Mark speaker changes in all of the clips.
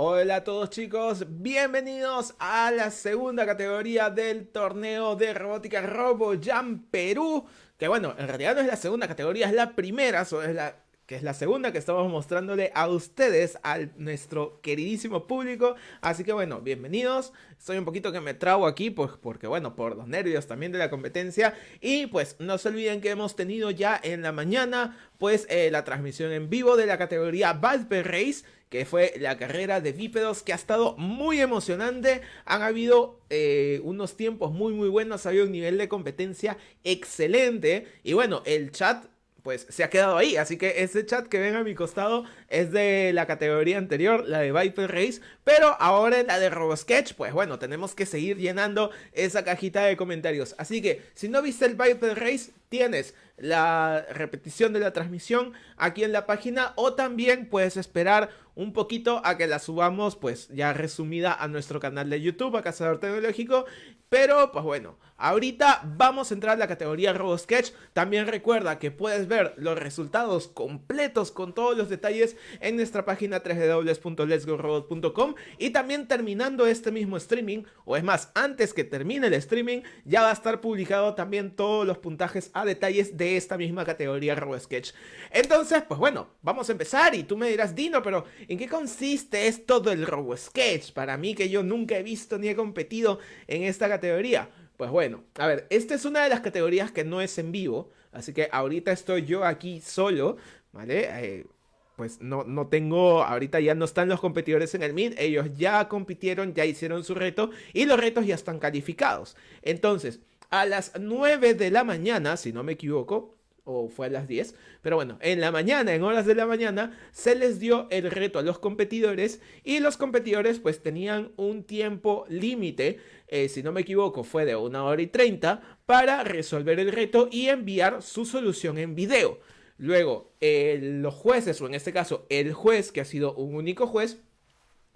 Speaker 1: Hola a todos chicos, bienvenidos a la segunda categoría del torneo de robótica RoboJam Perú. Que bueno, en realidad no es la segunda categoría, es la primera, es la, que es la segunda que estamos mostrándole a ustedes, a nuestro queridísimo público. Así que bueno, bienvenidos. Estoy un poquito que me trago aquí, pues porque bueno, por los nervios también de la competencia. Y pues no se olviden que hemos tenido ya en la mañana, pues eh, la transmisión en vivo de la categoría Valpe Race que fue la carrera de bípedos que ha estado muy emocionante. Han habido eh, unos tiempos muy muy buenos, ha habido un nivel de competencia excelente. Y bueno, el chat pues se ha quedado ahí. Así que ese chat que ven a mi costado es de la categoría anterior, la de Viper Race. Pero ahora en la de RoboSketch, pues bueno, tenemos que seguir llenando esa cajita de comentarios. Así que si no viste el Viper Race, tienes la repetición de la transmisión aquí en la página o también puedes esperar un poquito a que la subamos pues ya resumida a nuestro canal de YouTube, a Cazador Tecnológico. Pero pues bueno, ahorita vamos a entrar a la categoría RoboSketch. También recuerda que puedes ver los resultados completos con todos los detalles en nuestra página www.letsgorobot.com y también terminando este mismo streaming, o es más, antes que termine el streaming, ya va a estar publicado también todos los puntajes a detalles de esta misma categoría RoboSketch. Entonces, pues bueno, vamos a empezar y tú me dirás, Dino, pero ¿en qué consiste esto del RoboSketch? Para mí que yo nunca he visto ni he competido en esta categoría. Pues bueno, a ver, esta es una de las categorías que no es en vivo, así que ahorita estoy yo aquí solo, ¿vale? Eh, pues no, no tengo, ahorita ya no están los competidores en el MID, ellos ya compitieron, ya hicieron su reto y los retos ya están calificados. Entonces, a las 9 de la mañana, si no me equivoco, o fue a las 10, pero bueno, en la mañana, en horas de la mañana, se les dio el reto a los competidores y los competidores pues tenían un tiempo límite, eh, si no me equivoco fue de una hora y 30, para resolver el reto y enviar su solución en video. Luego, los jueces, o en este caso el juez, que ha sido un único juez,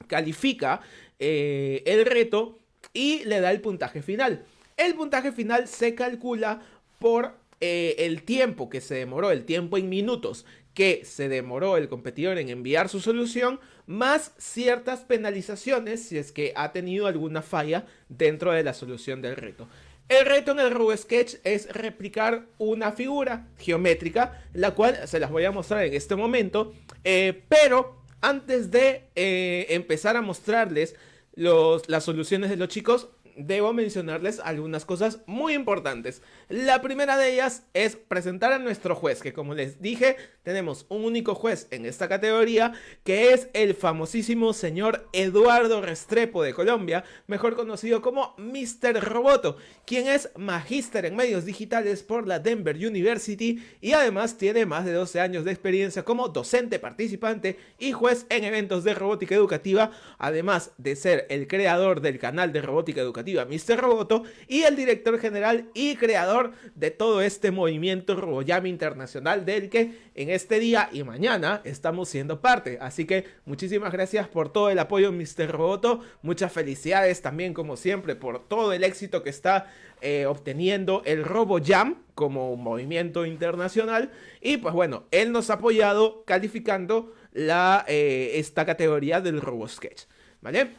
Speaker 1: califica eh, el reto y le da el puntaje final. El puntaje final se calcula por eh, el tiempo que se demoró, el tiempo en minutos que se demoró el competidor en enviar su solución, más ciertas penalizaciones si es que ha tenido alguna falla dentro de la solución del reto. El reto en el RoboSketch es replicar una figura geométrica, la cual se las voy a mostrar en este momento, eh, pero antes de eh, empezar a mostrarles las soluciones de los chicos, debo mencionarles algunas cosas muy importantes. La primera de ellas es presentar a nuestro juez, que como les dije, tenemos un único juez en esta categoría, que es el famosísimo señor Eduardo Restrepo de Colombia, mejor conocido como Mr. Roboto, quien es magíster en medios digitales por la Denver University y además tiene más de 12 años de experiencia como docente participante y juez en eventos de robótica educativa, además de ser el creador del canal de robótica educativa Mr. Roboto y el director general y creador de todo este movimiento RoboJam internacional del que en este día y mañana estamos siendo parte. Así que muchísimas gracias por todo el apoyo Mr. Roboto, muchas felicidades también como siempre por todo el éxito que está eh, obteniendo el RoboJam como movimiento internacional y pues bueno, él nos ha apoyado calificando eh, esta categoría del RoboSketch, ¿vale?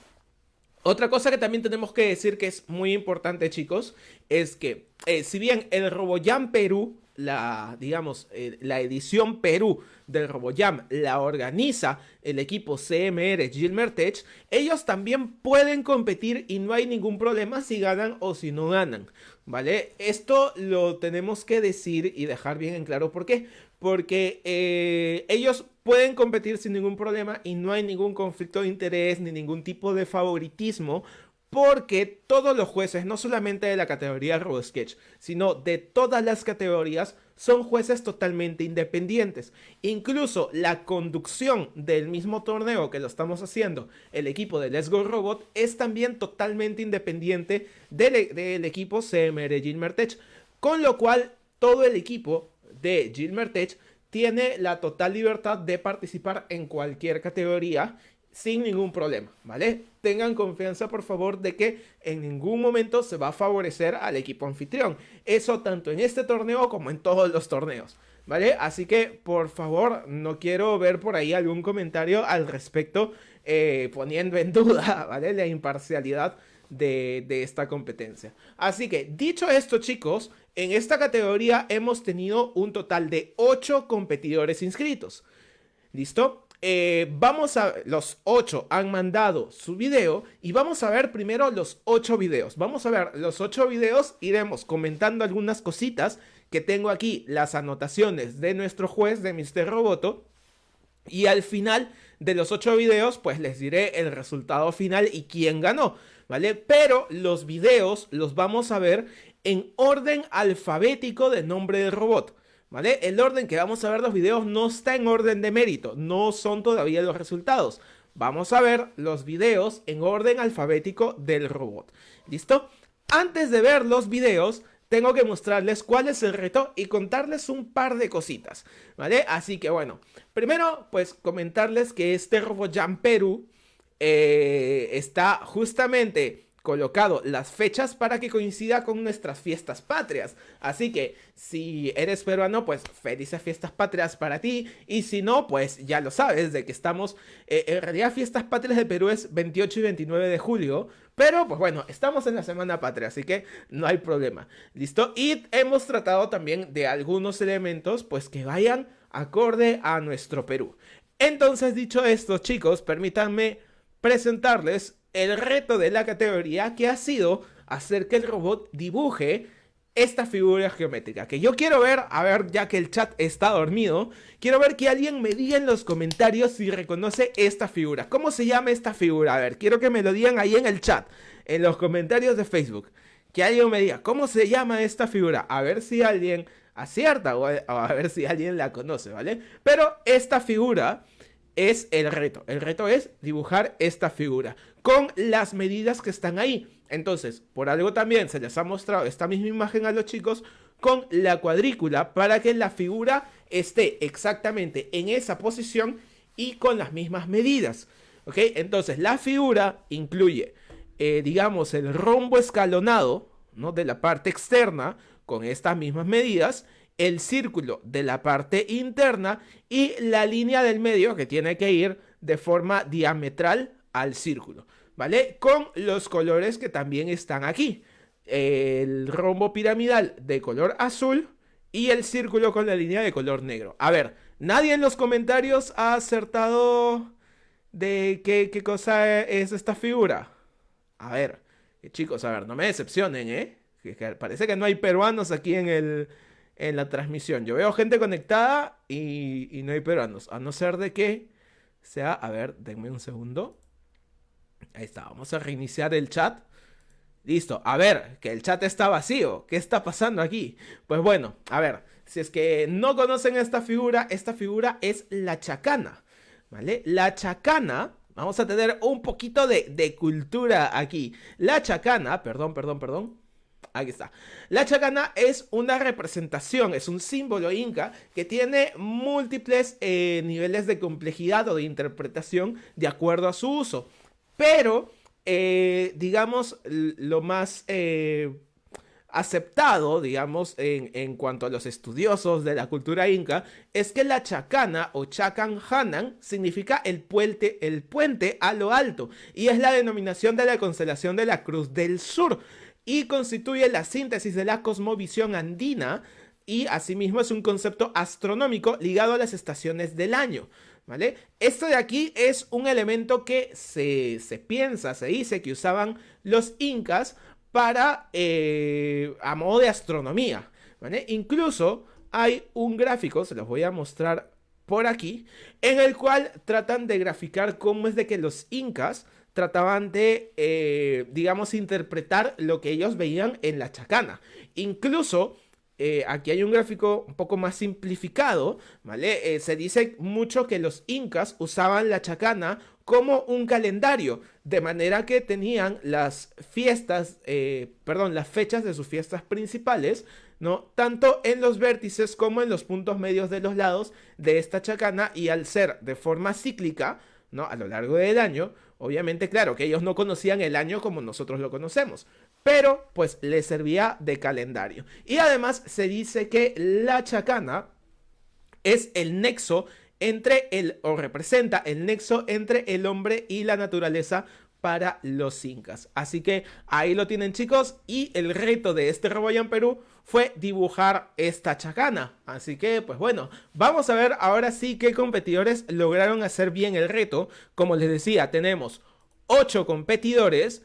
Speaker 1: Otra cosa que también tenemos que decir que es muy importante, chicos, es que eh, si bien el RoboJam Perú, la, digamos, eh, la edición Perú del RoboJam la organiza el equipo CMR Gilmer Tech, ellos también pueden competir y no hay ningún problema si ganan o si no ganan, ¿vale? Esto lo tenemos que decir y dejar bien en claro por qué, porque eh, ellos pueden competir sin ningún problema y no hay ningún conflicto de interés ni ningún tipo de favoritismo porque todos los jueces, no solamente de la categoría RoboSketch, sino de todas las categorías, son jueces totalmente independientes. Incluso la conducción del mismo torneo que lo estamos haciendo, el equipo de Let's Go Robot, es también totalmente independiente del, del equipo CMR Gilmertech, con lo cual todo el equipo de Gilmertech tiene la total libertad de participar en cualquier categoría sin ningún problema, ¿vale? Tengan confianza, por favor, de que en ningún momento se va a favorecer al equipo anfitrión. Eso tanto en este torneo como en todos los torneos. ¿vale? Así que, por favor, no quiero ver por ahí algún comentario al respecto eh, poniendo en duda, ¿vale? La imparcialidad de, de, esta competencia. Así que, dicho esto, chicos, en esta categoría hemos tenido un total de 8 competidores inscritos. ¿Listo? Eh, vamos a... Los 8 han mandado su video y vamos a ver primero los 8 videos. Vamos a ver los 8 videos, iremos comentando algunas cositas que tengo aquí, las anotaciones de nuestro juez, de Mr. Roboto. Y al final de los 8 videos, pues les diré el resultado final y quién ganó, ¿vale? Pero los videos los vamos a ver en orden alfabético de nombre del robot. ¿Vale? El orden que vamos a ver los videos no está en orden de mérito, no son todavía los resultados. Vamos a ver los videos en orden alfabético del robot. ¿Listo? Antes de ver los videos, tengo que mostrarles cuál es el reto y contarles un par de cositas, ¿vale? Así que bueno, primero pues comentarles que este RoboJam Perú eh, está justamente colocado las fechas para que coincida con nuestras fiestas patrias. Así que si eres peruano, pues felices fiestas patrias para ti. Y si no, pues ya lo sabes de que estamos... Eh, en realidad fiestas patrias de Perú es 28 y 29 de julio. Pero pues bueno, estamos en la semana patria, así que no hay problema. ¿Listo? Y hemos tratado también de algunos elementos pues que vayan acorde a nuestro Perú. Entonces dicho esto chicos, permítanme presentarles el reto de la categoría que ha sido hacer que el robot dibuje esta figura geométrica. Que yo quiero ver, a ver, ya que el chat está dormido, quiero ver que alguien me diga en los comentarios si reconoce esta figura. ¿Cómo se llama esta figura? A ver, quiero que me lo digan ahí en el chat, en los comentarios de Facebook. Que alguien me diga, ¿cómo se llama esta figura? A ver si alguien acierta o a ver si alguien la conoce, ¿vale? Pero esta figura es el reto. El reto es dibujar esta figura con las medidas que están ahí. Entonces, por algo también se les ha mostrado esta misma imagen a los chicos con la cuadrícula para que la figura esté exactamente en esa posición y con las mismas medidas. ¿Ok? Entonces, la figura incluye, eh, digamos, el rombo escalonado ¿no? de la parte externa con estas mismas medidas el círculo de la parte interna y la línea del medio que tiene que ir de forma diametral al círculo, ¿vale? Con los colores que también están aquí. El rombo piramidal de color azul y el círculo con la línea de color negro. A ver, nadie en los comentarios ha acertado de qué, cosa es esta figura. A ver, chicos, a ver, no me decepcionen, ¿eh? parece que no hay peruanos aquí en el, en la transmisión. Yo veo gente conectada y, no hay peruanos. A no ser de que sea... A ver, denme un segundo. Ahí está, vamos a reiniciar el chat. Listo, a ver, que el chat está vacío. ¿Qué está pasando aquí? Pues bueno, a ver, si es que no conocen esta figura, esta figura es la chacana. ¿Vale? La chacana, vamos a tener un poquito de, de cultura aquí. La chacana, perdón, perdón, perdón. Aquí está. La chacana es una representación, es un símbolo inca que tiene múltiples eh, niveles de complejidad o de interpretación de acuerdo a su uso. Pero, eh, digamos, lo más eh, aceptado, digamos, en, en, cuanto a los estudiosos de la cultura inca, es que la chacana o chacan hanan significa el puente, el puente a lo alto y es la denominación de la constelación de la Cruz del Sur y constituye la síntesis de la cosmovisión andina y asimismo es un concepto astronómico ligado a las estaciones del año. ¿Vale? Esto de aquí es un elemento que se, piensa, se dice que usaban los incas para, eh, a modo de astronomía. ¿vale? Incluso hay un gráfico, se los voy a mostrar por aquí, en el cual tratan de graficar cómo es de que los incas trataban de, eh, digamos, interpretar lo que ellos veían en la chacana. Incluso, eh, aquí hay un gráfico un poco más simplificado, ¿vale? Eh, se dice mucho que los incas usaban la chacana como un calendario, de manera que tenían las fiestas, perdón, las fechas de sus fiestas principales, ¿no? Tanto en los vértices como en los puntos medios de los lados de esta chacana y al ser de forma cíclica, ¿no? A lo largo del año, Obviamente, claro, que ellos no conocían el año como nosotros lo conocemos, pero pues les servía de calendario. Y además se dice que la chacana es el nexo entre el, o representa el nexo entre el hombre y la naturaleza para los incas. Así que ahí lo tienen chicos y el reto de este en Perú fue dibujar esta chacana. Así que pues bueno, vamos a ver ahora sí qué competidores lograron hacer bien el reto. Como les decía, tenemos 8 competidores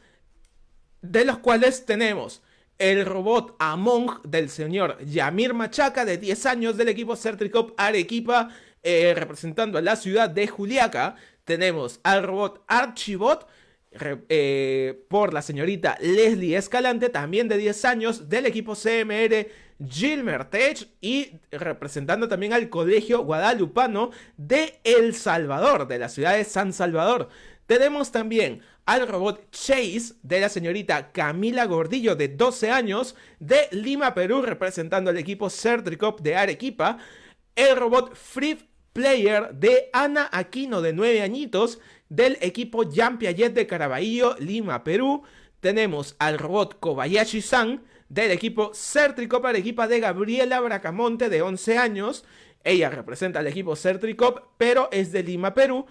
Speaker 1: de los cuales tenemos el robot Among del señor Yamir Machaca de 10 años del equipo Certricop Arequipa eh, representando a la ciudad de Juliaca. Tenemos al robot Archibot eh, por la señorita Leslie Escalante, también de 10 años, del equipo CMR Gilmer Tech y representando también al Colegio Guadalupano de El Salvador, de la ciudad de San Salvador. Tenemos también al robot Chase de la señorita Camila Gordillo de 12 años de Lima, Perú, representando al equipo Certricop de Arequipa. El robot Free Player de Ana Aquino de 9 añitos del equipo Jean Piaget de Caraballo, Lima, Perú. Tenemos al robot Kobayashi-san del equipo Certricop Arequipa de Gabriela Bracamonte de 11 años. Ella representa al equipo Certricop, pero es de Lima, Perú.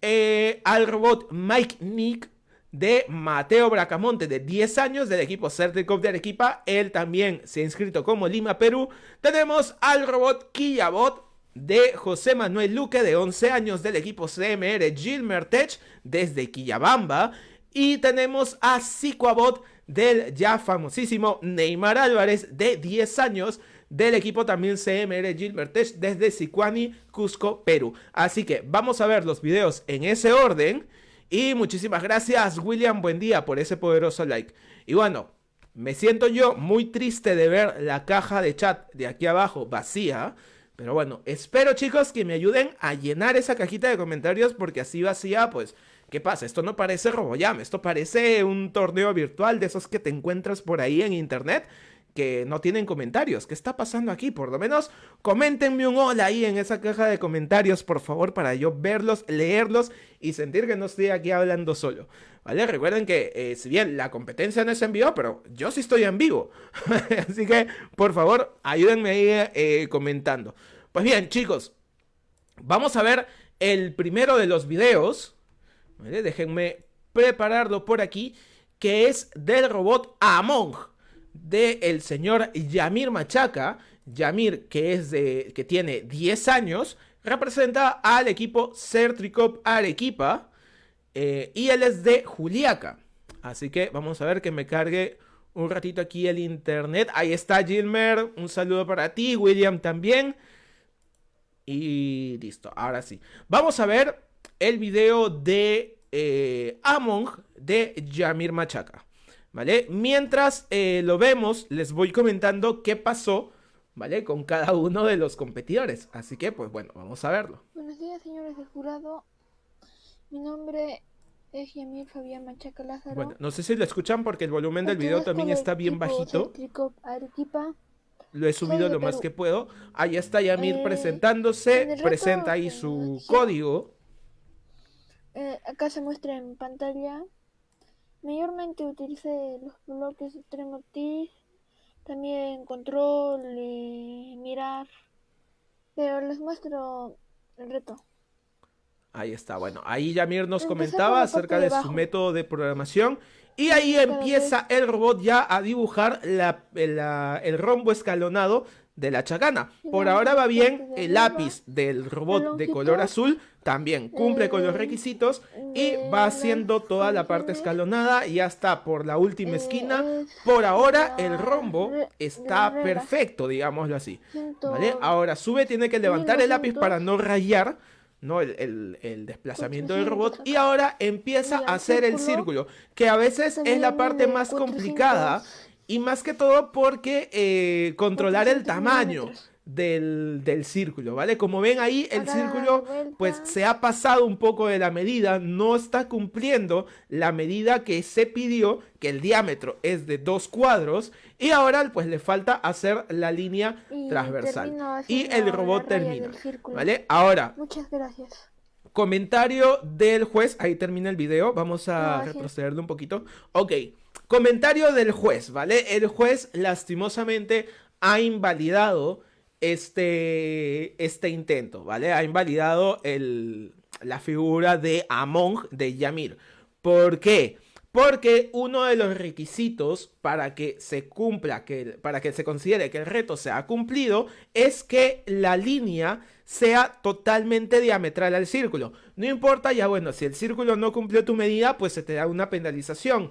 Speaker 1: Eh, al robot Mike Nick de Mateo Bracamonte de 10 años del equipo Certicop de Arequipa. Él también se ha inscrito como Lima, Perú. Tenemos al robot Killabot de José Manuel Luque de 11 años del equipo CMR Gilmer Tech desde Quillabamba. Y tenemos a Sicuabot del ya famosísimo Neymar Álvarez de 10 años del equipo también CMR Gilbert Tech desde Sicuani, Cusco, Perú. Así que vamos a ver los videos en ese orden. Y muchísimas gracias William, buen día por ese poderoso like. Y bueno, me siento yo muy triste de ver la caja de chat de aquí abajo vacía. Pero bueno, espero chicos que me ayuden a llenar esa cajita de comentarios porque así vacía, pues, ¿qué pasa? Esto no parece RoboJam, esto parece un torneo virtual de esos que te encuentras por ahí en internet que no tienen comentarios. ¿Qué está pasando aquí? Por lo menos coméntenme un hola ahí en esa caja de comentarios, por favor, para yo verlos, leerlos y sentir que no estoy aquí hablando solo. ¿Vale? Recuerden que eh, si bien la competencia no es en vivo, pero yo sí estoy en vivo. Así que, por favor, ayúdenme ahí eh, comentando. Pues bien, chicos, vamos a ver el primero de los videos. Déjenme prepararlo por aquí, que es del robot Among del el señor Yamir Machaca. Yamir, que, es de, que tiene 10 años, representa al equipo Certricop Arequipa. Eh, y él es de Juliaca. Así que vamos a ver que me cargue un ratito aquí el internet. Ahí está Gilmer. Un saludo para ti. William también. Y listo. Ahora sí. Vamos a ver el video de eh, Among de Yamir Machaca. ¿vale? Mientras eh, lo vemos, les voy comentando qué pasó, ¿vale? Con cada uno de los competidores. Así que, pues bueno, vamos a verlo.
Speaker 2: Buenos días, señores del jurado. Mi nombre es Yamir Fabián Machaca Lázaro.
Speaker 1: Bueno, no sé si lo escuchan porque el volumen del video también está bien bajito. Lo he subido lo más que puedo. Ahí está Yamir eh, presentándose. Presenta ahí su código.
Speaker 2: Eh, acá se muestra en pantalla Mayormente utilicé los bloques extremo T, también control y mirar, pero les muestro el reto.
Speaker 1: Ahí está, bueno, ahí Yamir nos comentaba acerca de, su método de programación y ahí empieza el robot ya a dibujar el rombo escalonado de la chacana. Por ahora va bien, el lápiz del robot de color azul también cumple con los requisitos y va haciendo toda la parte escalonada y ya está por la última esquina. Por ahora el rombo está perfecto, digámoslo así. ¿Vale? Ahora sube, tiene que levantar el lápiz para no rayar. ¿No? El, el, desplazamiento del robot y ahora empieza a hacer el círculo que a veces es la parte más complicada y más que todo porque eh, controlar el tamaño del, círculo, ¿vale? Como ven ahí, el círculo pues se ha pasado un poco de la medida, no está cumpliendo la medida que se pidió, que el diámetro es de dos cuadros, y ahora pues le falta hacer la línea transversal. Y el robot termina, ¿vale? Ahora...
Speaker 2: Muchas gracias.
Speaker 1: Comentario del juez, ahí termina el video, vamos a retrocederlo un poquito. Ok. Comentario del juez, ¿vale? El juez lastimosamente ha invalidado este, este intento, ¿vale? Ha invalidado el, la figura de Among de Yamir. ¿Por qué? Porque uno de los requisitos para que se cumpla, que, para que se considere que el reto se ha cumplido, es que la línea sea totalmente diametral al círculo. No importa, ya bueno, si el círculo no cumplió tu medida, pues se te da una penalización.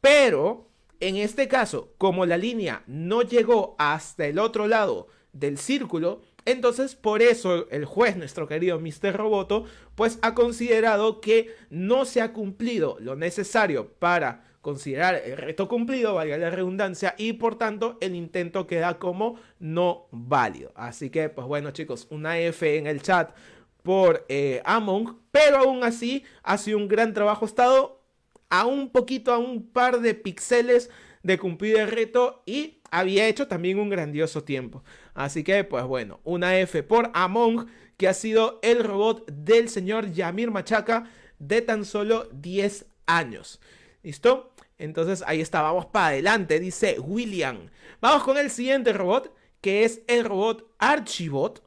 Speaker 1: Pero, en este caso, como la línea no llegó hasta el otro lado del círculo, entonces, por eso el juez, nuestro querido Mr. Roboto, pues ha considerado que no se ha cumplido lo necesario para considerar el reto cumplido, valga la redundancia, y por tanto el intento queda como no válido. Así que, pues bueno chicos, una F en el chat por eh, Among, pero aún así ha sido un gran trabajo, estado a un poquito, a un par de píxeles de cumplir el reto y había hecho también un grandioso tiempo. Así que, pues bueno, una F por Among, que ha sido el robot del señor Yamir Machaca de tan solo 10 años. ¿Listo? Entonces ahí está, vamos para adelante, dice William. Vamos con el siguiente robot, que es el robot Archibot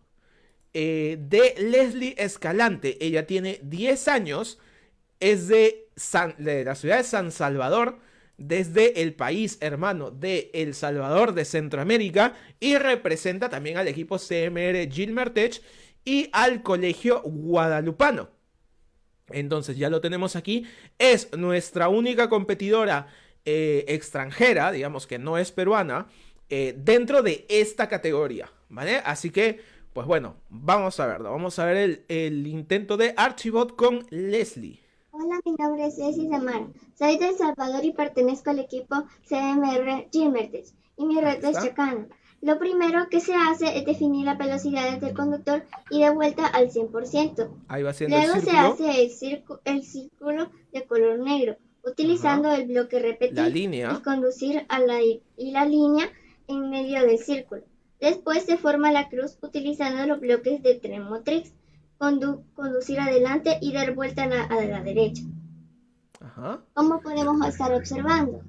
Speaker 1: eh, de Leslie Escalante. Ella tiene 10 años, es de, de la ciudad de San Salvador desde el país hermano de El Salvador de Centroamérica y representa también al equipo CMR Gilmertech y al colegio guadalupano. Entonces ya lo tenemos aquí, es nuestra única competidora eh, extranjera, digamos que no es peruana, eh, dentro de esta categoría, ¿vale? Así que, pues bueno, vamos a verlo, vamos a ver el, el intento de Archibot con Leslie.
Speaker 3: Hola, mi nombre es Ceci Samar. Soy de El Salvador y pertenezco al equipo CMR Gilmertes y mi reto es Chacana. Lo primero que se hace es definir la velocidad del conductor y de vuelta al 100%.
Speaker 1: Ahí va
Speaker 3: Luego se hace el, el, círculo de color negro, utilizando el bloque repetir y conducir a la, y la línea en medio del círculo. Después se forma la cruz utilizando los bloques de tren motriz conducir adelante y dar vuelta a la, derecha. Ajá. ¿Cómo podemos estar observando?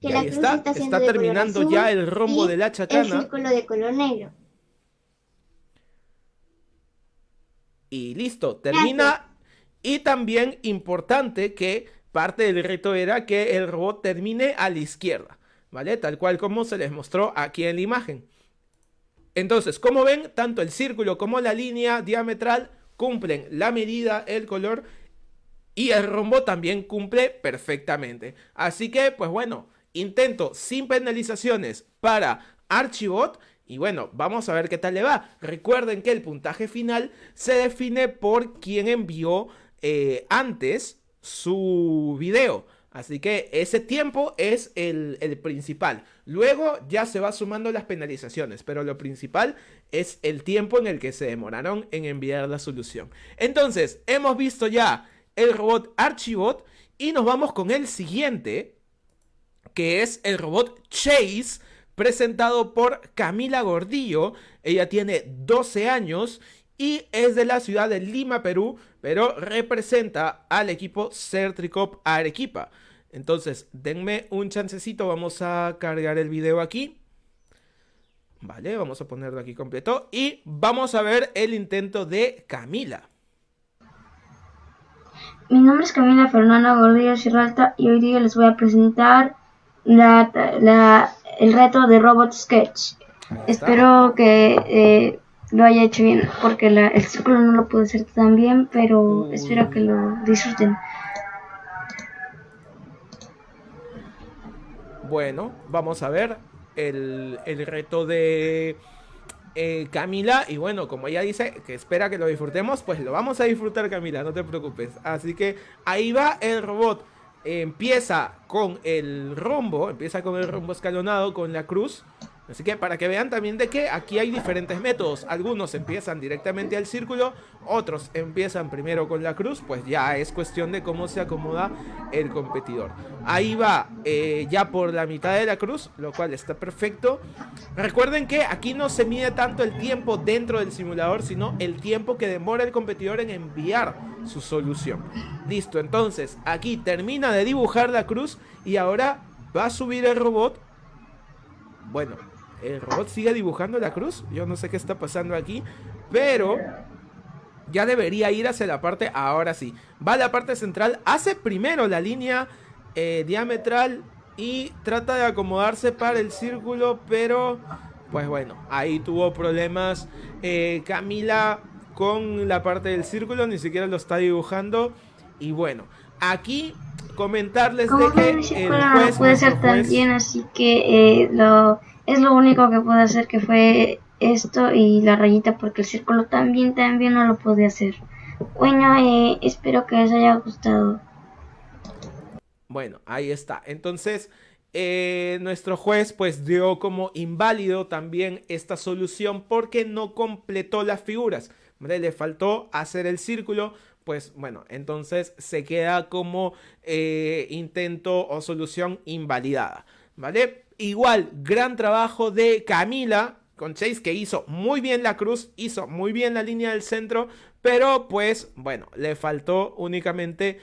Speaker 1: Que la cruz está, está, terminando ya el rombo de la chacana.
Speaker 3: El círculo de color negro.
Speaker 1: Y listo, termina. Y también importante que parte del reto era que el robot termine a la izquierda, ¿vale? Tal cual como se les mostró aquí en la imagen. Entonces, como ven, tanto el círculo como la línea diametral cumplen la medida, el color y el rombo también cumple perfectamente. Así que, pues bueno, intento sin penalizaciones para Archibot. Y bueno, vamos a ver qué tal le va. Recuerden que el puntaje final se define por quien envió eh, antes su video. Así que ese tiempo es el, principal. Luego ya se va sumando las penalizaciones, pero lo principal es el tiempo en el que se demoraron en enviar la solución. Entonces, hemos visto ya el robot Archibot y nos vamos con el siguiente, que es el robot Chase, presentado por Camila Gordillo. Ella tiene 12 años y es de la ciudad de Lima, Perú, pero representa al equipo Certricop Arequipa. Entonces, denme un chancecito, vamos a cargar el video aquí. Vale, vamos a ponerlo aquí completo y vamos a ver el intento de Camila.
Speaker 4: Mi nombre es Camila Fernanda Gordillo Chirralta y hoy día les voy a presentar el reto de Robot Sketch. Espero que eh, lo haya hecho bien, porque el círculo no lo pude hacer tan bien, pero espero que lo disfruten.
Speaker 1: Bueno, vamos a ver el, reto de eh, Camila. Y bueno, como ella dice que espera que lo disfrutemos, pues lo vamos a disfrutar Camila, no te preocupes. Así que ahí va el robot. empieza con el rombo, empieza con el rombo escalonado, con la cruz. Así que para que vean también de que aquí hay diferentes métodos. Algunos empiezan directamente al círculo, otros empiezan primero con la cruz, pues ya es cuestión de cómo se acomoda el competidor. Ahí va eh, ya por la mitad de la cruz, lo cual está perfecto. Recuerden que aquí no se mide tanto el tiempo dentro del simulador, sino el tiempo que demora el competidor en enviar su solución. Listo, entonces aquí termina de dibujar la cruz y ahora va a subir el robot. Bueno, El robot sigue dibujando la cruz. Yo no sé qué está pasando aquí. Pero ya debería ir hacia la parte, ahora sí. Va a la parte central, hace primero la línea eh, diametral y trata de acomodarse para el círculo, pero pues bueno, ahí tuvo problemas eh, Camila con la parte del círculo, ni siquiera lo está dibujando. Y bueno, aquí comentarles de que el
Speaker 4: juez, no puede ser tan bien, así que eh, lo, es lo único que puede hacer que fue esto y la rayita porque el círculo también también no lo pude hacer. Bueno, eh, espero que les haya gustado.
Speaker 1: Bueno, ahí está. Entonces, eh, nuestro juez pues dio como inválido también esta solución porque no completó las figuras. Le faltó hacer el círculo, pues bueno, entonces se queda como eh, intento o solución invalidada. ¿Vale? Igual, gran trabajo de Camila, con Chase que hizo muy bien la cruz, hizo muy bien la línea del centro, pero pues bueno, le faltó únicamente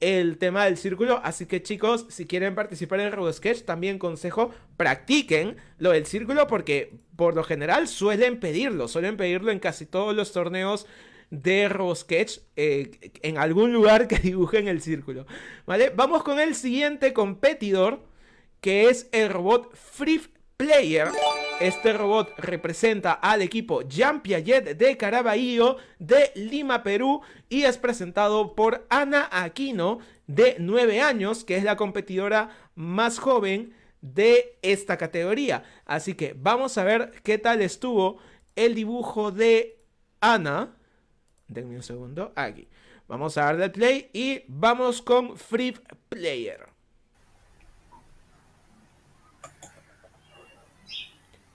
Speaker 1: el tema del círculo, así que chicos, si quieren participar en el Sketch, también consejo, practiquen lo del círculo porque por lo general suelen pedirlo, suelen pedirlo en casi todos los torneos de RoboSketch eh, en algún lugar que dibujen el círculo, ¿vale? Vamos con el siguiente competidor, que es el robot Free Player. Este robot representa al equipo Jean Piaget de Caraballo de Lima, Perú y es presentado por Ana Aquino de 9 años, que es la competidora más joven de esta categoría. Así que vamos a ver qué tal estuvo el dibujo de Ana. Denme un segundo, aquí. Vamos a darle play y vamos con Free Player.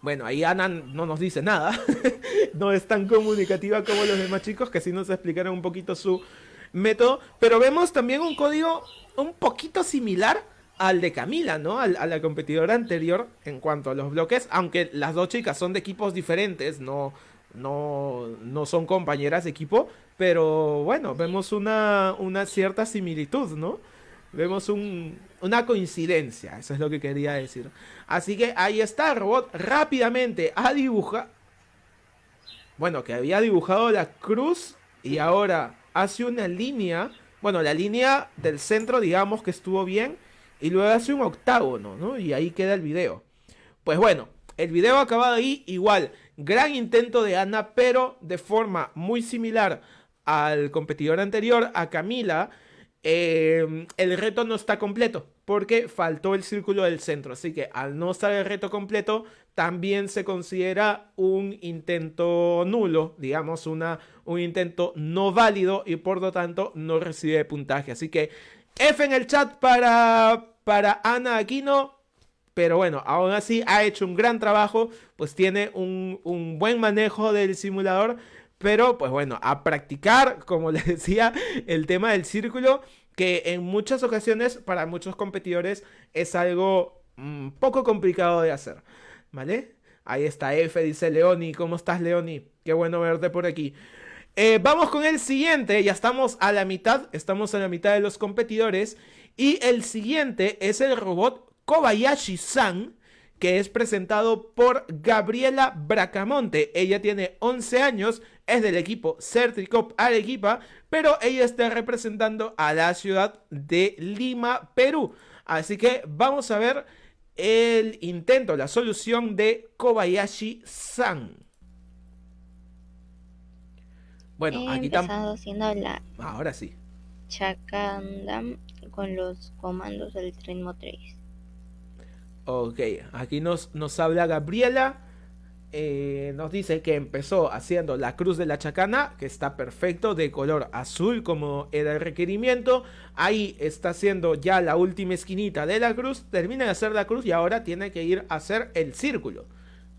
Speaker 1: Bueno, ahí Ana no nos dice nada. no es tan comunicativa como los demás chicos, que sí nos explicaron un poquito su método. Pero vemos también un código un poquito similar al de Camila, ¿no? a la competidora anterior en cuanto a los bloques, aunque las dos chicas son de equipos diferentes, no, no, no son compañeras de equipo, pero bueno, vemos una, una cierta similitud, ¿no? Vemos una coincidencia, eso es lo que quería decir. Así que ahí está, robot rápidamente a dibujar. Bueno, que había dibujado la cruz y ahora hace una línea. Bueno, la línea del centro, digamos que estuvo bien. Y luego hace un octágono, ¿no? Y ahí queda el video. Pues bueno, el video acabado ahí. Igual, gran intento de Ana, pero de forma muy similar al competidor anterior, a Camila. Em, el reto no está completo porque faltó el círculo del centro. Así que al no estar el reto completo, también se considera un intento nulo, digamos, una, un intento no válido y por lo tanto no recibe puntaje. Así que F en el chat para, para Ana Aquino. Pero bueno, aún así ha hecho un gran trabajo, pues tiene un, un buen manejo del simulador pero pues bueno, a practicar, como les decía, el tema del círculo, que en muchas ocasiones para muchos competidores es algo mm, poco complicado de hacer. ¿Vale? Ahí está F, dice Leoni. ¿Cómo estás, Leoni? Qué bueno verte por aquí. Eh, vamos con el siguiente, ya estamos a la mitad, estamos a la mitad de los competidores. Y el siguiente es el robot Kobayashi-san, que es presentado por Gabriela Bracamonte. Ella tiene 11 años, es del equipo Certricop Arequipa, pero ella está representando a la ciudad de Lima, Perú. Así que vamos a ver el intento, la solución de Kobayashi-san.
Speaker 5: Bueno, aquí estamos
Speaker 1: ahora sí.
Speaker 5: Chacandam con los comandos del tren motriz.
Speaker 1: Ok, aquí nos, nos habla Gabriela. Eh, nos dice que empezó haciendo la cruz de la chacana, que está perfecto, de color azul como era el requerimiento. Ahí está haciendo ya la última esquinita de la cruz, termina de hacer la cruz y ahora tiene que ir a hacer el círculo.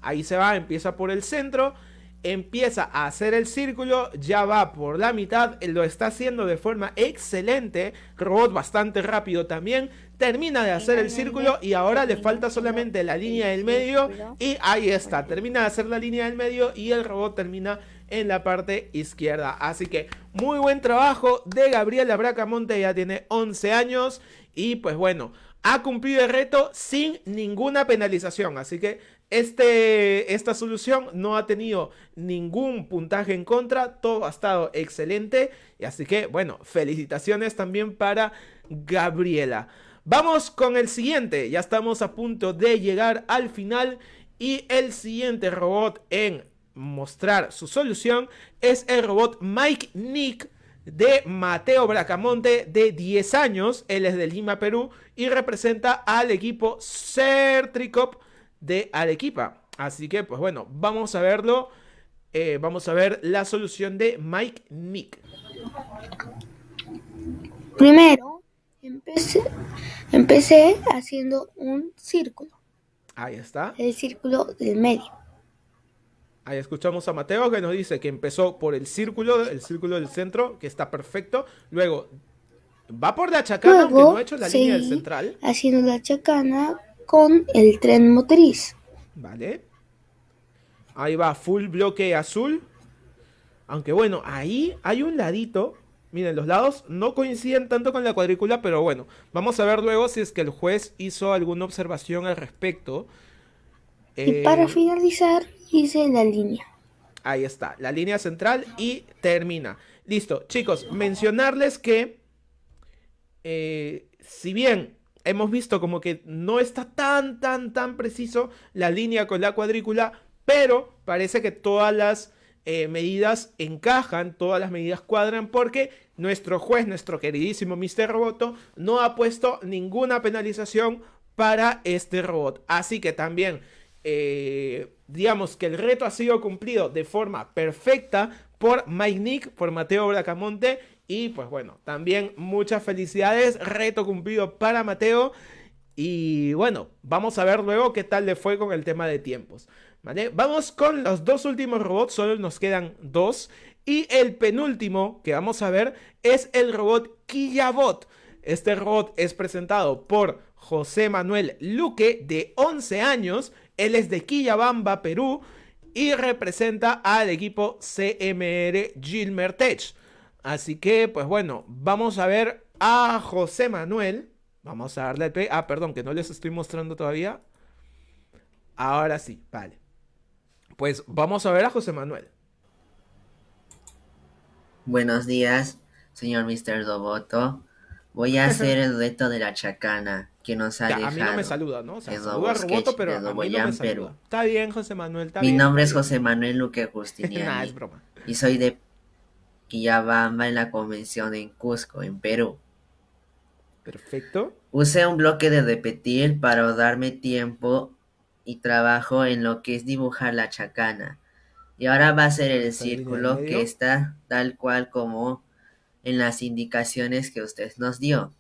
Speaker 1: Ahí se va, empieza por el centro, empieza a hacer el círculo, ya va por la mitad, lo está haciendo de forma excelente, robot bastante rápido también, termina de hacer el círculo y ahora le falta solamente la línea del medio y ahí está, termina de hacer la línea del medio y el robot termina en la parte izquierda. Así que muy buen trabajo de Gabriela Bracamonte, ya tiene 11 años y pues bueno, ha cumplido el reto sin ninguna penalización. Así que Este, esta solución no ha tenido ningún puntaje en contra, todo ha estado excelente. Y así que, bueno, felicitaciones también para Gabriela. Vamos con el siguiente, ya estamos a punto de llegar al final. Y el siguiente robot en mostrar su solución es el robot Mike Nick de Mateo Bracamonte de 10 años. Él es de Lima, Perú y representa al equipo Certricop de Arequipa. Así que, pues bueno, vamos a verlo. Eh, vamos a ver la solución de Mike Nick.
Speaker 6: Primero, empecé, empecé haciendo un círculo.
Speaker 1: Ahí está.
Speaker 6: El círculo del medio.
Speaker 1: Ahí escuchamos a Mateo que nos dice que empezó por el círculo, el círculo del centro, que está perfecto. Luego va por la chacana, aunque no ha hecho la línea del central.
Speaker 6: Haciendo la chacana con el tren motriz.
Speaker 1: Vale. Ahí va, full bloque azul. Aunque bueno, ahí hay un ladito. Miren, los lados no coinciden tanto con la cuadrícula, pero bueno, vamos a ver luego si es que el juez hizo alguna observación al respecto.
Speaker 6: Y para eh, finalizar, hice la línea.
Speaker 1: Ahí está, la línea central y termina. Listo, chicos, mencionarles que eh, si bien hemos visto como que no está tan, tan, tan preciso la línea con la cuadrícula, pero parece que todas las eh, medidas encajan, todas las medidas cuadran, porque nuestro juez, nuestro queridísimo Mr. Roboto, no ha puesto ninguna penalización para este robot. Así que también, eh, digamos que el reto ha sido cumplido de forma perfecta por Mike Nick, por Mateo Bracamonte y pues bueno, también muchas felicidades, reto cumplido para Mateo. Y bueno, vamos a ver luego qué tal le fue con el tema de tiempos. ¿Vale? Vamos con los dos últimos robots, solo nos quedan dos. Y el penúltimo que vamos a ver es el robot Quillabot. Este robot es presentado por José Manuel Luque, de 11 años. Él es de Quillabamba, Perú. Y representa al equipo CMR Gilmer Tech. Así que, pues bueno, vamos a ver a José Manuel. Vamos a darle el Ah, perdón, que no les estoy mostrando todavía. Ahora sí, vale. Pues vamos a ver a José Manuel.
Speaker 7: Buenos días, señor Mr. Doboto. Voy a hacer el reto de la chacana que nos ha dejado. A mí
Speaker 1: no me saluda, ¿no? O sea, saluda a Roboto, pero a mí no me saluda. Está bien, José Manuel, está
Speaker 7: Mi
Speaker 1: bien.
Speaker 7: nombre es José Manuel Luque Justiniani.
Speaker 1: nah, es broma.
Speaker 7: Y soy de Quillabamba en la convención en Cusco, en Perú.
Speaker 1: Perfecto.
Speaker 7: Usé un bloque de repetir para darme tiempo y trabajo en lo que es dibujar la chacana. Y ahora va a ser el círculo que está tal cual como en las indicaciones que usted nos dio.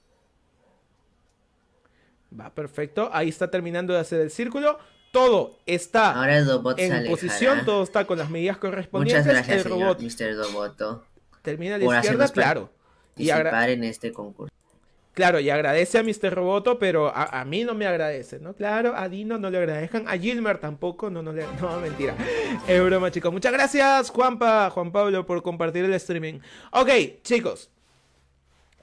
Speaker 1: Va, perfecto. Ahí está terminando de hacer el círculo. Todo está
Speaker 7: Ahora el
Speaker 1: en posición, todo está con las medidas correspondientes.
Speaker 7: Muchas gracias, el robot Mr. Doboto
Speaker 1: termina a la izquierda, claro.
Speaker 7: Y en este concurso.
Speaker 1: Claro, y agradece a Mr. Roboto, pero a, mí no me agradece, ¿no? Claro, a Dino no le agradezcan, a Gilmer tampoco, no, no le... No, mentira. Es broma, chicos. Muchas gracias, Juanpa, Juan Pablo, por compartir el streaming. Ok, chicos.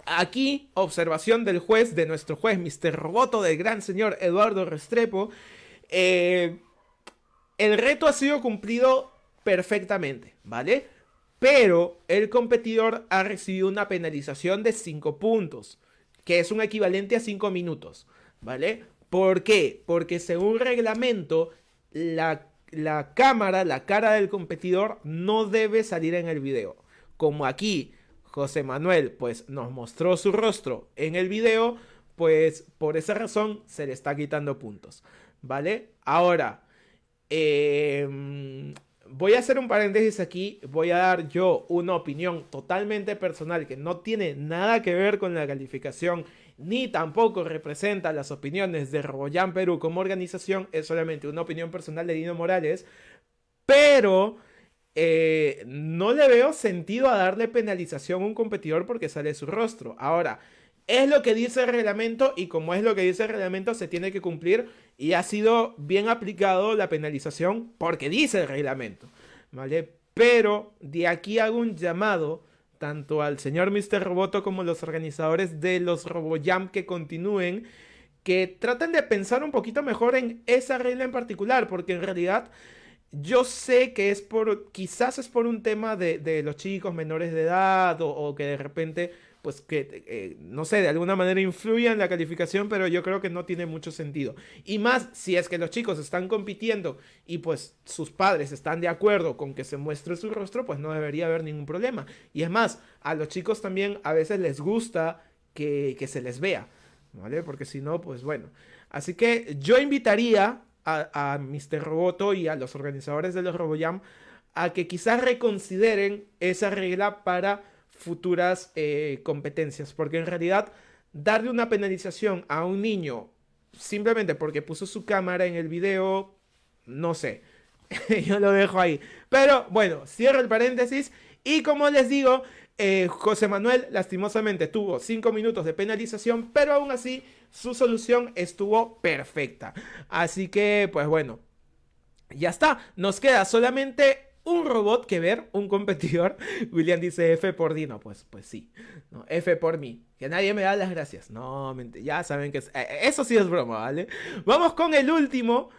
Speaker 1: Aquí, observación del juez, de nuestro juez, Mr. Roboto, del gran señor Eduardo Restrepo. Eh, el reto ha sido cumplido perfectamente, ¿vale? Pero el competidor ha recibido una penalización de 5 puntos, que es un equivalente a 5 minutos, ¿vale? ¿Por qué? Porque según reglamento, la, la cámara, la cara del competidor no debe salir en el video. Como aquí José Manuel pues nos mostró su rostro en el video, pues por esa razón se le está quitando puntos, ¿vale? Ahora, eh, voy a hacer un paréntesis aquí, voy a dar yo una opinión totalmente personal que no tiene nada que ver con la calificación ni tampoco representa las opiniones de RoboJam Perú como organización, es solamente una opinión personal de Dino Morales, pero eh, no le veo sentido a darle penalización a un competidor porque sale su rostro. Ahora, es lo que dice el reglamento y como es lo que dice el reglamento se tiene que cumplir y ha sido bien aplicado la penalización porque dice el reglamento, ¿vale? Pero de aquí hago un llamado tanto al señor Mr. Roboto como los organizadores de los RoboJam que continúen que traten de pensar un poquito mejor en esa regla en particular, porque en realidad yo sé que es por, quizás es por un tema de, los chicos menores de edad o, que de repente, pues que, eh, no sé, de alguna manera influya en la calificación, pero yo creo que no tiene mucho sentido. Y más si es que los chicos están compitiendo y pues sus padres están de acuerdo con que se muestre su rostro, pues no debería haber ningún problema. Y es más, a los chicos también a veces les gusta que, que se les vea. ¿vale? Porque si no, pues bueno. Así que yo invitaría a, a Mr. Roboto y a los organizadores de los RoboJam a que quizás reconsideren esa regla para futuras eh, competencias. Porque en realidad, darle una penalización a un niño simplemente porque puso su cámara en el video, no sé. yo lo dejo ahí. Pero bueno, cierro el paréntesis. Y como les digo, eh, José Manuel lastimosamente tuvo 5 minutos de penalización, pero aún así su solución estuvo perfecta. Así que, pues bueno, ya está. Nos queda solamente un robot que ver, un competidor. William dice F por Dino. Pues, pues sí. F por mí. Que nadie me da las gracias. No, ya saben que eh, eso sí es broma, ¿vale? Vamos con el último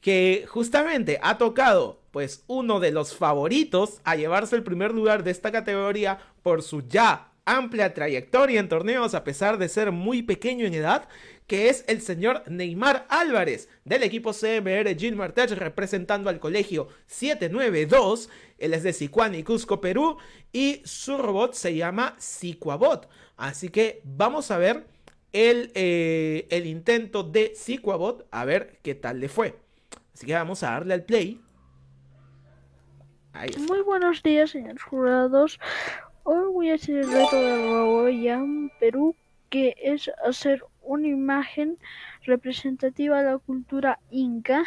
Speaker 1: que justamente ha tocado pues uno de los favoritos a llevarse el primer lugar de esta categoría por su ya amplia trayectoria en torneos a pesar de ser muy pequeño en edad, que es el señor Neymar Álvarez del equipo CMR Gil Martech representando al colegio 792, él es de Sicuán y Cusco, Perú, y su robot se llama Sicuabot. Así que vamos a ver el, eh, el intento de Sicuabot, a ver qué tal le fue. Así que vamos a darle al play.
Speaker 8: Muy buenos días, señores jurados. Hoy voy a hacer el reto de Roboyam Perú, que es hacer una imagen representativa de la cultura inca.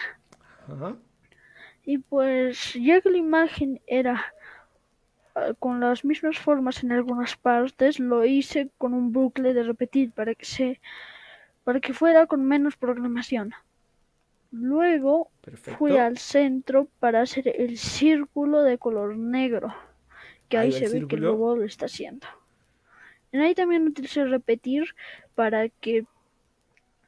Speaker 8: Y pues, ya que la imagen era ah, con las mismas formas en algunas partes, lo hice con un bucle de repetir para que se para que fuera con menos programación. Luego fui al centro para hacer el círculo de color negro, que ahí, se ve que el robot lo está haciendo. En ahí también utilicé repetir para que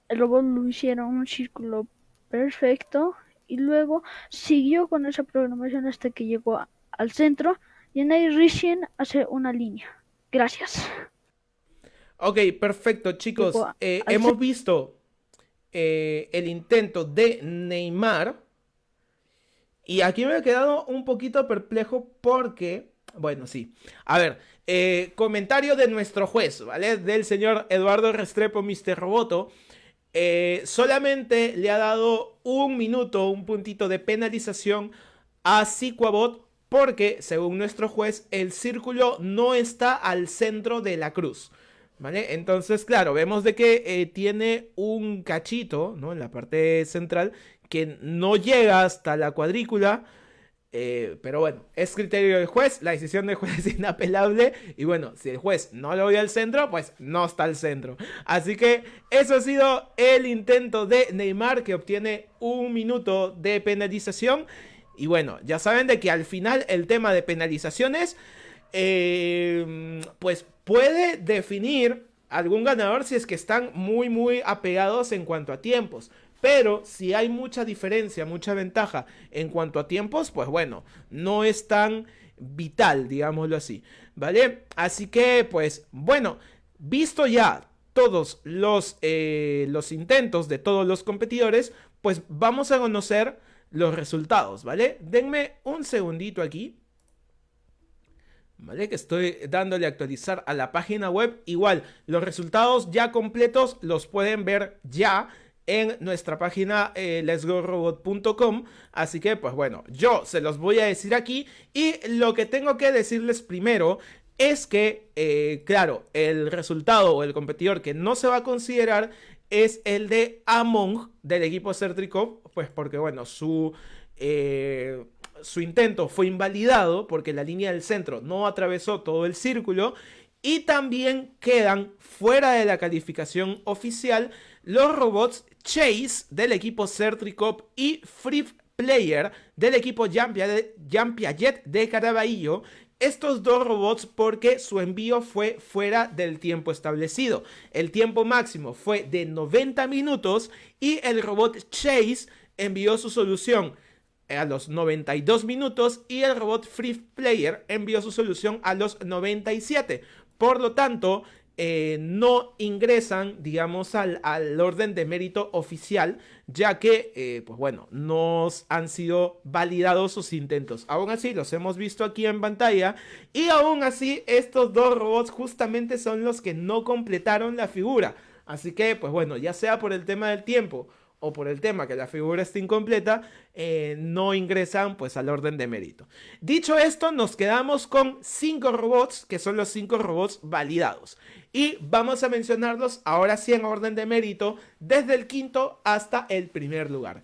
Speaker 8: el robot lo hiciera un círculo perfecto y luego siguió con esa programación hasta que llegó al centro y en ahí recién hace una línea. Gracias.
Speaker 1: Ok, perfecto chicos. Eh, hemos visto eh, el intento de Neymar. Y aquí me he quedado un poquito perplejo porque, bueno, sí. A ver, eh, comentario de nuestro juez, ¿vale? Del señor Eduardo Restrepo, Mr. Roboto. Eh, solamente le ha dado un minuto, un puntito de penalización a Siquabot porque, según nuestro juez, el círculo no está al centro de la cruz. ¿Vale? Entonces, claro, vemos de que eh, tiene un cachito, ¿no? En la parte central, que no llega hasta la cuadrícula. Eh, pero bueno, es criterio del juez, la decisión del juez es inapelable. Y bueno, si el juez no lo ve al centro, pues no está al centro. Así que eso ha sido el intento de Neymar, que obtiene un minuto de penalización. Y bueno, ya saben de que al final el tema de penalizaciones, eh, pues puede definir algún ganador si es que están muy muy apegados en cuanto a tiempos. Pero si hay mucha diferencia, mucha ventaja en cuanto a tiempos, pues bueno, no es tan vital, digámoslo así. ¿Vale? Así que, pues bueno, visto ya todos los, eh, los intentos de todos los competidores, pues vamos a conocer los resultados, ¿vale? Denme un segundito aquí. ¿Vale? Que estoy dándole a actualizar a la página web. Igual, los resultados ya completos los pueden ver ya en nuestra página eh. Así que, pues bueno, yo se los voy a decir aquí. Y lo que tengo que decirles primero es que, eh, claro, el resultado o el competidor que no se va a considerar es el de Among del equipo Certricov. Pues porque, bueno, su... Eh, su intento fue invalidado porque la línea del centro no atravesó todo el círculo y también quedan fuera de la calificación oficial los robots Chase del equipo Certricop y Free Player del equipo Jean Piaget de Caraballo. estos dos robots porque su envío fue fuera del tiempo establecido. El tiempo máximo fue de 90 minutos y el robot Chase envió su solución a los 92 minutos y el robot Free Player envió su solución a los 97. Por lo tanto, eh, no ingresan, digamos, al, orden de mérito oficial, ya que, eh, pues bueno, no han sido validados sus intentos. Aún así, los hemos visto aquí en pantalla, y aún así, estos dos robots justamente son los que no completaron la figura. Así que, pues bueno, ya sea por el tema del tiempo o por el tema que la figura está incompleta, eh, no ingresan pues al orden de mérito. Dicho esto, nos quedamos con cinco robots, que son los cinco robots validados. Y vamos a mencionarlos ahora sí en orden de mérito, desde el quinto hasta el primer lugar.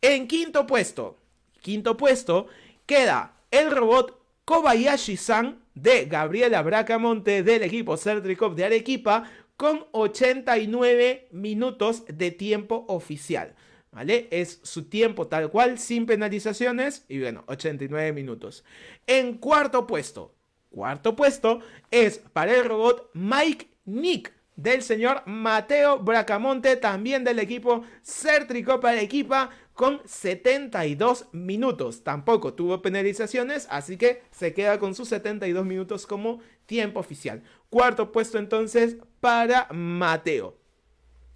Speaker 1: En quinto puesto, quinto puesto, queda el robot Kobayashi-san de Gabriela Bracamonte del equipo Certricop de Arequipa con 89 minutos de tiempo oficial. ¿Vale? Es su tiempo tal cual, sin penalizaciones. Y bueno, 89 minutos. En cuarto puesto. Cuarto puesto es para el robot Mike Nick del señor Mateo Bracamonte, también del equipo Certricopa Equipa, con 72 minutos. Tampoco tuvo penalizaciones, así que se queda con sus 72 minutos como tiempo oficial. Cuarto puesto entonces para Mateo.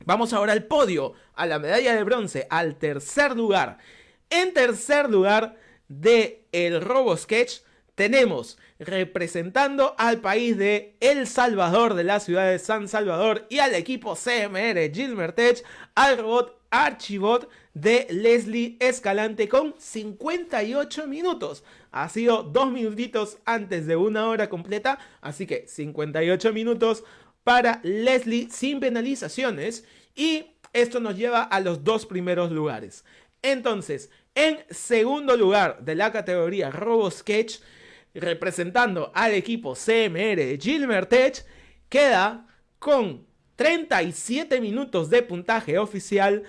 Speaker 1: Vamos ahora al podio, a la medalla de bronce, al tercer lugar. En tercer lugar de el Robo Sketch tenemos representando al país de El Salvador, de la ciudad de San Salvador, y al equipo CMR Gilmer Tech, al robot Archibot de Leslie Escalante con 58 minutos. Ha sido dos minutitos antes de una hora completa, así que 58 minutos para Leslie sin penalizaciones. Y esto nos lleva a los dos primeros lugares. Entonces, en segundo lugar de la categoría Robo Sketch, representando al equipo CMR Gilmer Tech, queda con 37 minutos de puntaje oficial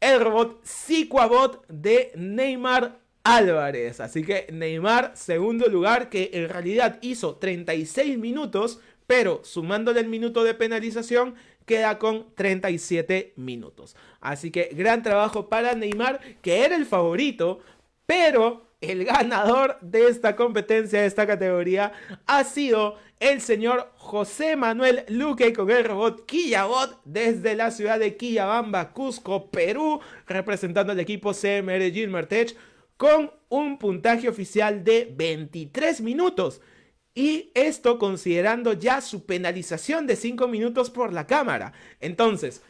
Speaker 1: el robot Psicoabot de Neymar Álvarez. Así que Neymar, segundo lugar, que en realidad hizo 36 minutos, pero sumándole el minuto de penalización, queda con 37 minutos. Así que gran trabajo para Neymar, que era el favorito, pero el ganador de esta competencia, de esta categoría, ha sido el señor José Manuel Luque con el robot Quillabot desde la ciudad de Quillabamba, Cusco, Perú, representando al equipo CMR Gilmer Tech con un puntaje oficial de 23 minutos. Y esto considerando ya su penalización de 5 minutos por la cámara. Entonces,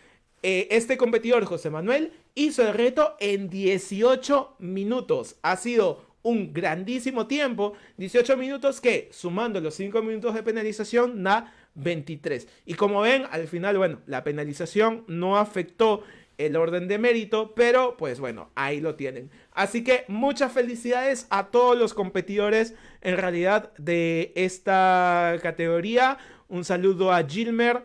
Speaker 1: eh, este competidor, José Manuel, hizo el reto en 18 minutos. Ha sido un grandísimo tiempo. 18 minutos que, sumando los 5 minutos de penalización, da 23. Y como ven, al final, bueno, la penalización no afectó el orden de mérito, pero pues bueno, ahí lo tienen. Así que muchas felicidades a todos los competidores en realidad de esta categoría. Un saludo a Gilmer.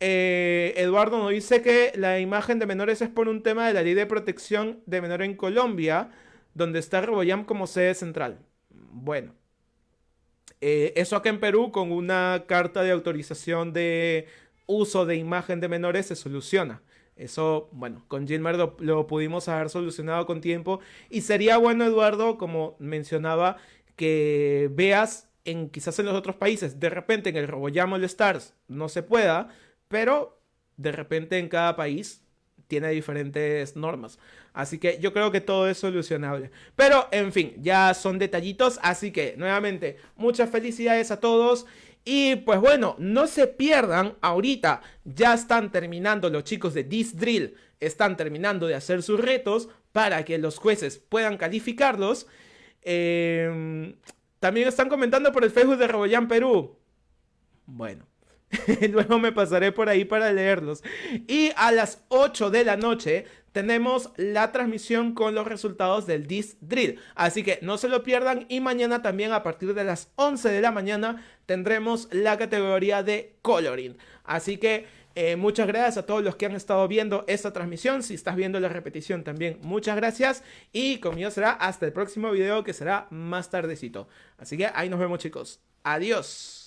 Speaker 1: Eh, Eduardo nos dice que la imagen de menores es por un tema de la ley de protección de menor en Colombia, donde está Reboyam como sede central. Bueno, eh, eso acá en Perú con una carta de autorización de uso de imagen de menores se soluciona. Eso, bueno, con Gilmer lo, lo, pudimos haber solucionado con tiempo. Y sería bueno, Eduardo, como mencionaba, que veas en quizás en los otros países, de repente en el RoboJam All Stars no se pueda, pero de repente en cada país tiene diferentes normas. Así que yo creo que todo es solucionable. Pero, en fin, ya son detallitos. Así que, nuevamente, muchas felicidades a todos. Y pues bueno, no se pierdan ahorita. Ya están terminando los chicos de This Drill. Están terminando de hacer sus retos para que los jueces puedan calificarlos. Em, también están comentando por el Facebook de Reboyan Perú. Bueno, Luego me pasaré por ahí para leerlos. Y a las 8 de la noche tenemos la transmisión con los resultados del Disc Drill. Así que no se lo pierdan. Y mañana también a partir de las 11 de la mañana tendremos la categoría de Coloring. Así que Eh, muchas gracias a todos los que han estado viendo esta transmisión. Si estás viendo la repetición también, muchas gracias. Y conmigo será hasta el próximo video que será más tardecito. Así que ahí nos vemos chicos. Adiós.